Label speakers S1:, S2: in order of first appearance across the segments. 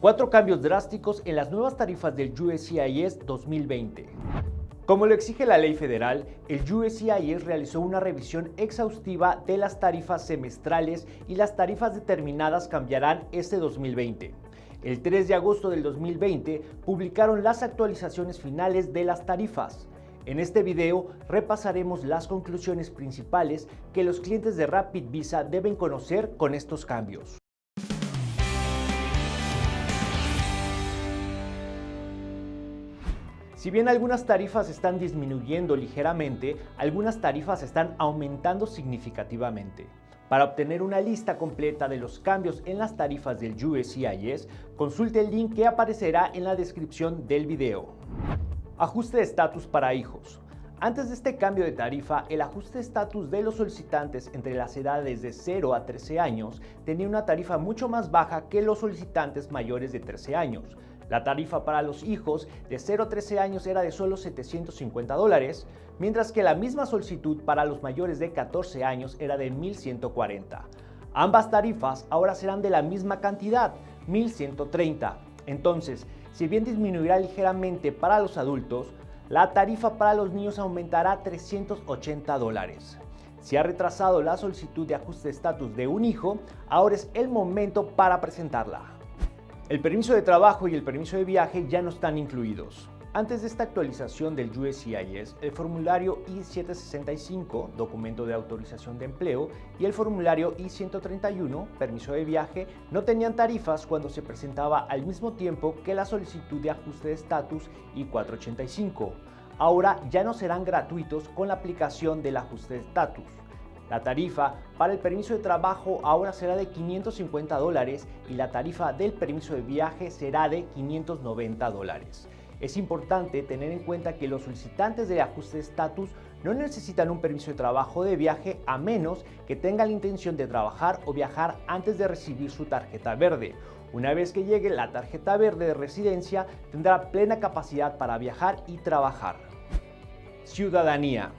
S1: Cuatro cambios drásticos en las nuevas tarifas del USCIS 2020. Como lo exige la ley federal, el USCIS realizó una revisión exhaustiva de las tarifas semestrales y las tarifas determinadas cambiarán este 2020. El 3 de agosto del 2020 publicaron las actualizaciones finales de las tarifas. En este video repasaremos las conclusiones principales que los clientes de Rapid Visa deben conocer con estos cambios. Si bien algunas tarifas están disminuyendo ligeramente, algunas tarifas están aumentando significativamente. Para obtener una lista completa de los cambios en las tarifas del USCIS, consulte el link que aparecerá en la descripción del video. Ajuste de estatus para hijos. Antes de este cambio de tarifa, el ajuste de estatus de los solicitantes entre las edades de 0 a 13 años tenía una tarifa mucho más baja que los solicitantes mayores de 13 años. La tarifa para los hijos de 0 a 13 años era de solo 750 dólares, mientras que la misma solicitud para los mayores de 14 años era de 1140. Ambas tarifas ahora serán de la misma cantidad, 1130. Entonces, si bien disminuirá ligeramente para los adultos, la tarifa para los niños aumentará 380 dólares. Si ha retrasado la solicitud de ajuste de estatus de un hijo, ahora es el momento para presentarla. El permiso de trabajo y el permiso de viaje ya no están incluidos. Antes de esta actualización del USCIS, el formulario I-765, documento de autorización de empleo, y el formulario I-131, permiso de viaje, no tenían tarifas cuando se presentaba al mismo tiempo que la solicitud de ajuste de estatus I-485. Ahora ya no serán gratuitos con la aplicación del ajuste de estatus. La tarifa para el permiso de trabajo ahora será de 550 dólares y la tarifa del permiso de viaje será de 590 dólares. Es importante tener en cuenta que los solicitantes de ajuste de estatus no necesitan un permiso de trabajo de viaje a menos que tengan la intención de trabajar o viajar antes de recibir su tarjeta verde. Una vez que llegue la tarjeta verde de residencia, tendrá plena capacidad para viajar y trabajar. Ciudadanía.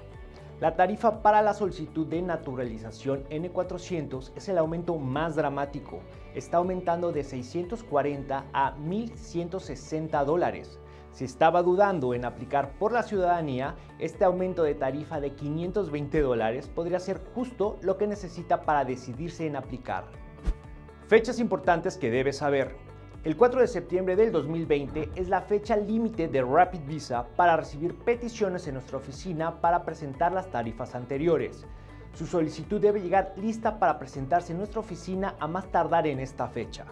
S1: La tarifa para la solicitud de naturalización N400 es el aumento más dramático. Está aumentando de 640 a 1.160 dólares. Si estaba dudando en aplicar por la ciudadanía, este aumento de tarifa de 520 dólares podría ser justo lo que necesita para decidirse en aplicar. Fechas importantes que debes saber. El 4 de septiembre del 2020 es la fecha límite de Rapid Visa para recibir peticiones en nuestra oficina para presentar las tarifas anteriores. Su solicitud debe llegar lista para presentarse en nuestra oficina a más tardar en esta fecha.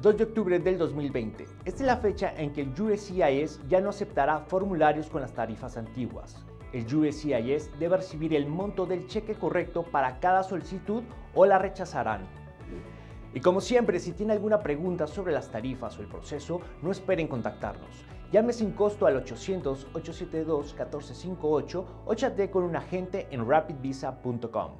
S1: 2 de octubre del 2020. Esta es la fecha en que el USCIS ya no aceptará formularios con las tarifas antiguas. El USCIS debe recibir el monto del cheque correcto para cada solicitud o la rechazarán. Y como siempre, si tiene alguna pregunta sobre las tarifas o el proceso, no esperen contactarnos. Llame sin costo al 800-872-1458 o chatee con un agente en rapidvisa.com.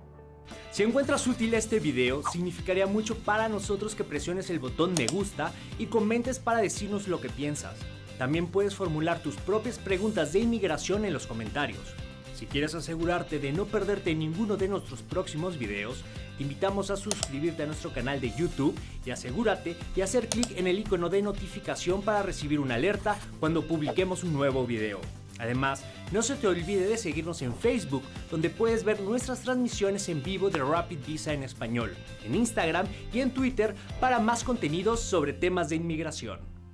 S1: Si encuentras útil este video, significaría mucho para nosotros que presiones el botón me gusta y comentes para decirnos lo que piensas. También puedes formular tus propias preguntas de inmigración en los comentarios. Si quieres asegurarte de no perderte ninguno de nuestros próximos videos, te invitamos a suscribirte a nuestro canal de YouTube y asegúrate de hacer clic en el icono de notificación para recibir una alerta cuando publiquemos un nuevo video. Además, no se te olvide de seguirnos en Facebook, donde puedes ver nuestras transmisiones en vivo de Rapid Visa en español, en Instagram y en Twitter para más contenidos sobre temas de inmigración.